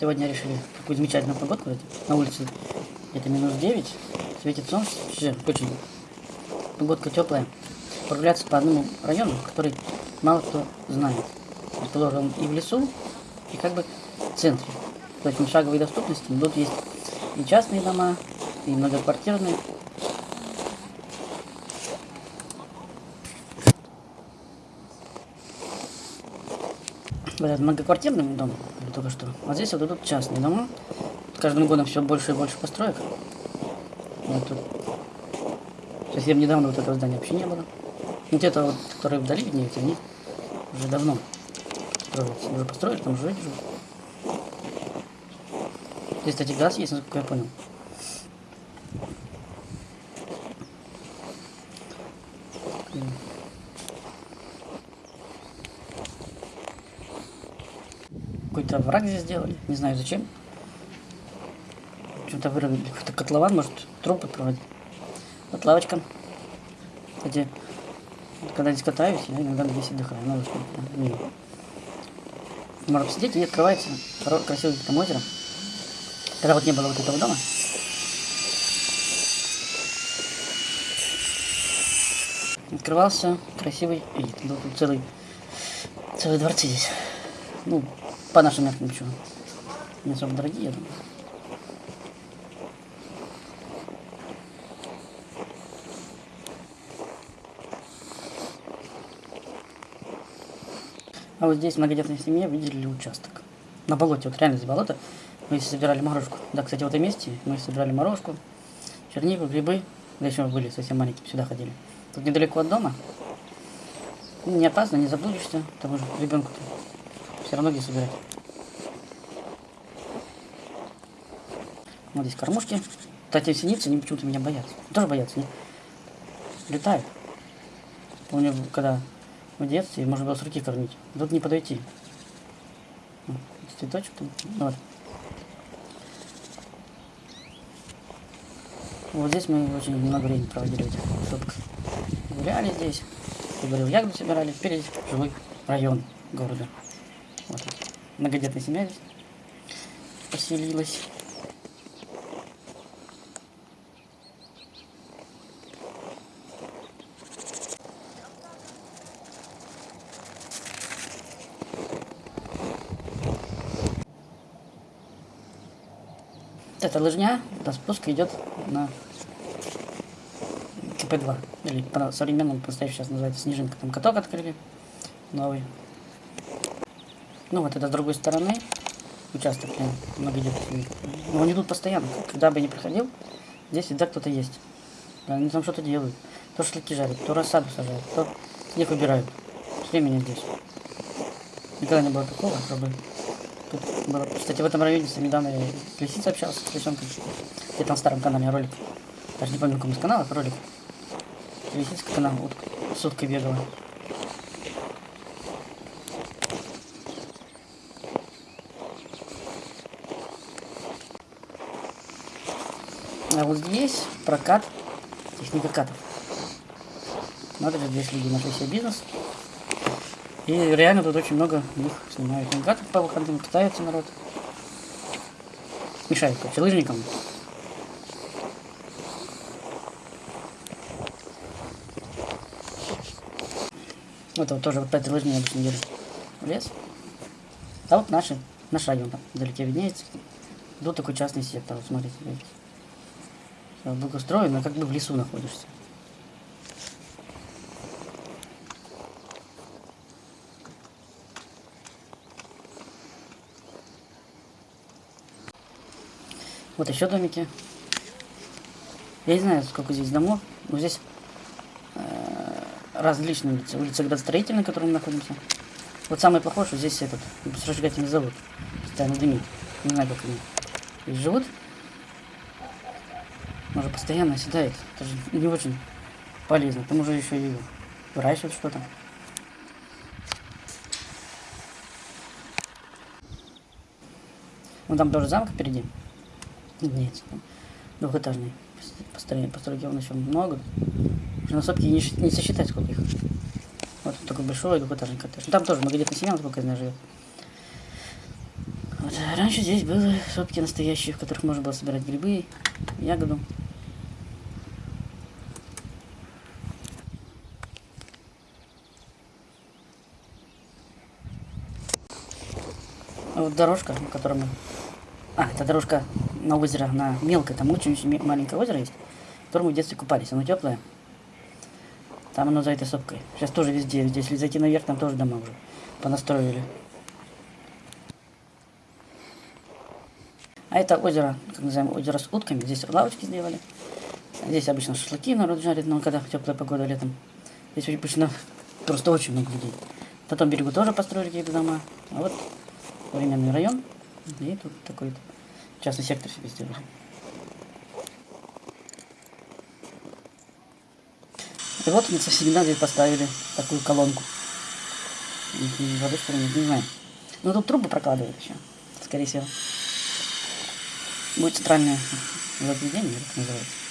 Сегодня решили такую замечательную погодку. На улице это минус 9, светит солнце, очень погодка теплая. Прогуляться по одному району, который мало кто знает. Расположен и в лесу, и как бы в центре. То есть шаговой доступности. Тут есть и частные дома, и многоквартирные. Этот многоквартирный дом, только что. А здесь вот идут частные дома. Каждым годом все больше и больше построек. Вот тут совсем недавно вот этого здания вообще не было. Вот это вот, которые вдали виднеются, они уже давно строятся. Уже построили, там жить живут. Здесь, кстати, газ есть, насколько я понял. Какой-то враг здесь сделали, не знаю зачем. Что-то вырубили, какой-то котлован, может, трупы проводить. Вот лавочка. Кстати, когда здесь катаюсь, я иногда здесь отдыхаю. Что мимо. Можно посидеть, и открывается красивое там озеро. Когда вот не было вот этого дома. Открывался красивый вид. Был тут целый, целый дворцы здесь. Ну, по нашим меркам ничего. Не особо дорогие, я думаю. А вот здесь в многодетной семье выделили участок. На болоте, вот реально здесь болото. Мы здесь собирали морожку. Да, кстати, в этом месте мы собирали морожку, чернику, грибы. Да еще мы были совсем маленькие, сюда ходили. Тут недалеко от дома. Не опасно, не заблудишься. Тому же ребенку все равно где собирать. Вот здесь кормушки. Кстати, синицы, они почему-то меня боятся. Тоже боятся, они летают. Помню, когда в детстве можно было с руки кормить. Тут не подойти. Цветочек там. Ну вот. Вот здесь мы очень много времени проводили в. Гуляли здесь, говорил, ягоды собирали. Здесь живой район города. Вот. Многодетная семья здесь поселилась. Эта лыжня, до спуска идет на КП-2. Или по современному настоящему сейчас называется снежинка. Там каток открыли новый. Ну вот это с другой стороны участок много идет. Но они идут постоянно. Когда бы я проходил, здесь всегда кто-то есть. Они там что-то делают. То шашлыки жарят, то рассаду сажают, то снег убирают. Все время здесь. Никогда не было такого, чтобы Тут было... Кстати, в этом районе недавно я с лисицей общался, с лисенкой. Где-то на старом канале ролик. Даже не помню, каком из каналов ролик. Лисицкий канал, вот суткой бегала. А вот здесь прокат техникокатов. Надо же, здесь люди нашли себе бизнес. И реально тут очень много них снимают навигатор по выходным, катается народ. Мешает, короче, лыжникам. Вот, вот тоже вот по этой лыжне обычно еду в лес. А вот наши, наш район там вдалеке виднеется. Тут такой частный сектор, вот смотрите, видите. Благоустроен, но как бы в лесу находишься. Вот еще домики. Я не знаю, сколько здесь домов, но здесь э, различные улицы. Улица градостроительная, в которой мы находимся. Вот самый похож, здесь этот сжигательный завод. Постоянно дымит. Не знаю, как они живут. Может, постоянно оседает. Это же не очень полезно. К тому же еще и выращивать что-то. Вон там тоже замок впереди. Нет, двухэтажный. Построение, постройки он еще много. Уже на сотке не, не сосчитать, сколько их. Вот такой большой двухэтажный коттедж. Ну, там тоже многодетная семья, насколько я знаю, живет. Вот. Раньше здесь были сопки настоящие, в которых можно было собирать грибы, ягоду. Вот дорожка, на которой мы... А, это дорожка на озеро, на мелкое, там очень-очень маленькое озеро есть, в котором мы в детстве купались. Оно теплое. Там оно за этой сопкой. Сейчас тоже везде, везде. Если зайти наверх, там тоже дома уже понастроили. А это озеро, как называем, озеро с утками. Здесь лавочки сделали. Здесь обычно шашлыки народ жарит, но когда теплая погода летом. Здесь обычно просто очень много людей. На том берегу тоже построили какие-то дома. А вот современный район. И тут такой частный сектор себе сделали. И вот мы со здесь поставили такую колонку. Воды что ли не знаю. Ну тут трубы прокладывают еще, скорее всего. Будет центральное возведение, как называется.